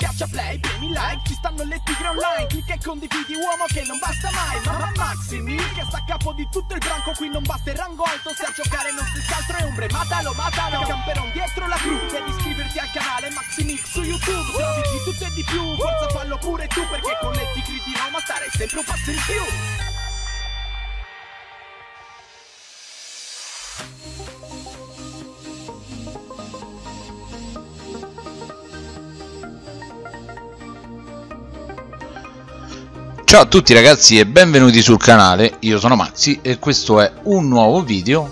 Schiaccia play, premi like, ci stanno le tigre online Clicca e condividi uomo che non basta mai Mamma Maximi che sta a capo di tutto il branco Qui non basta il rango alto se a giocare non si altro è ombre Matalo, matalo, camperon dietro la crew Devi iscriverti al canale Maximix su YouTube Se di tutto e di più, forza fallo pure tu Perché con le tigre di Roma stare sempre un passo in più Ciao a tutti ragazzi e benvenuti sul canale, io sono Maxi e questo è un nuovo video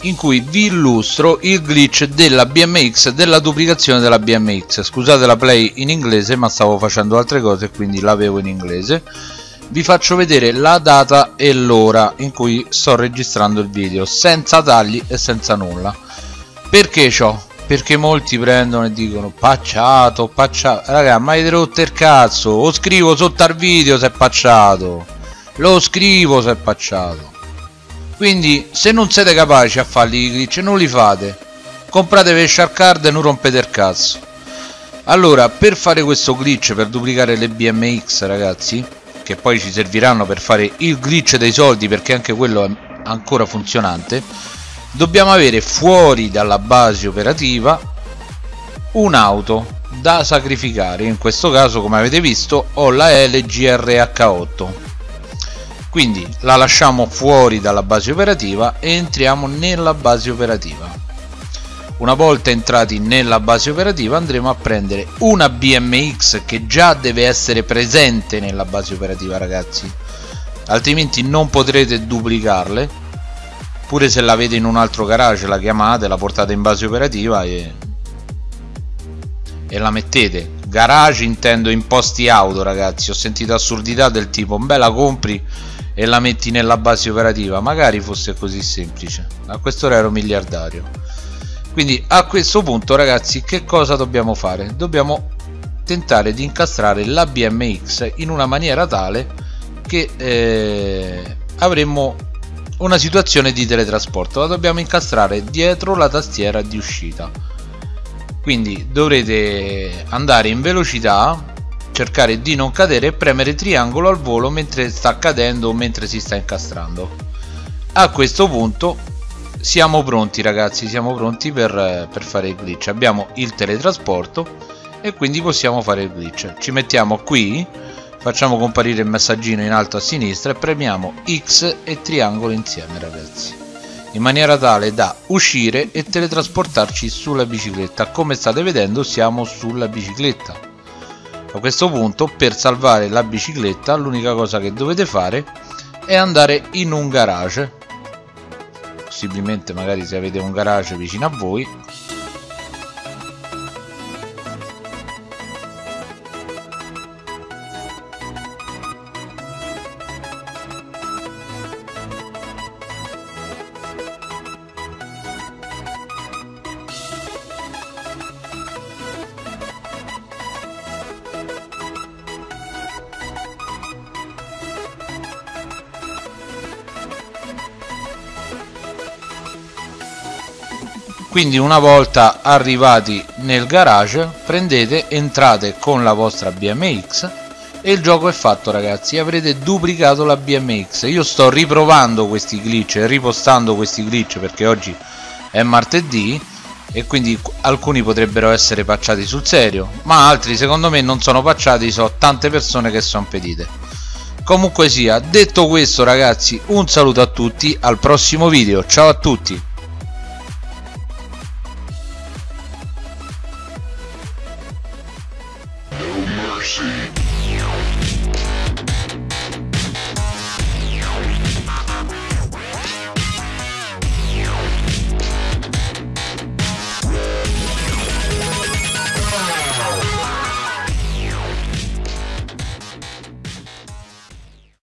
in cui vi illustro il glitch della BMX, della duplicazione della BMX scusate la play in inglese ma stavo facendo altre cose quindi l'avevo in inglese. Vi faccio vedere la data e l'ora in cui sto registrando il video senza tagli e senza nulla. Perché ciò? Perché molti prendono e dicono pacciato, pacciato raga ma avete rotto il cazzo? Lo scrivo sotto al video se è pacciato. Lo scrivo se è pacciato. Quindi se non siete capaci a farli i glitch non li fate. Compratevi shark card e non rompete il cazzo. Allora per fare questo glitch per duplicare le BMX ragazzi che poi ci serviranno per fare il glitch dei soldi perché anche quello è ancora funzionante dobbiamo avere fuori dalla base operativa un'auto da sacrificare. In questo caso come avete visto ho la LGRH8 quindi la lasciamo fuori dalla base operativa e entriamo nella base operativa. Una volta entrati nella base operativa andremo a prendere una BMX che già deve essere presente nella base operativa ragazzi. Altrimenti non potrete duplicarle pure se l'avete in un altro garage la chiamate la portate in base operativa e, e la mettete. Garage intendo in posti auto ragazzi. Ho sentito assurdità del tipo beh la compri e la metti nella base operativa. Magari fosse così semplice. A quest'ora ero miliardario. Quindi a questo punto ragazzi che cosa dobbiamo fare? Dobbiamo tentare di incastrare la BMX in una maniera tale che eh, avremmo una situazione di teletrasporto. La dobbiamo incastrare dietro la tastiera di uscita. Quindi dovrete andare in velocità cercare di non cadere e premere triangolo al volo mentre sta cadendo o mentre si sta incastrando. A questo punto siamo pronti ragazzi siamo pronti per, per fare il glitch. Abbiamo il teletrasporto e quindi possiamo fare il glitch. Ci mettiamo qui facciamo comparire il messaggino in alto a sinistra e premiamo X e triangolo insieme ragazzi. In maniera tale da uscire e teletrasportarci sulla bicicletta. Come state vedendo siamo sulla bicicletta. A questo punto per salvare la bicicletta l'unica cosa che dovete fare è andare in un garage. Possibilmente magari se avete un garage vicino a voi quindi una volta arrivati nel garage prendete entrate con la vostra BMX e il gioco è fatto ragazzi. Avrete duplicato la BMX io sto riprovando questi glitch e ripostando questi glitch perché oggi è martedì e quindi alcuni potrebbero essere pacciati sul serio ma altri secondo me non sono pacciati. So tante persone che sono pedite. Comunque sia detto questo ragazzi un saluto a tutti al prossimo video. Ciao a tutti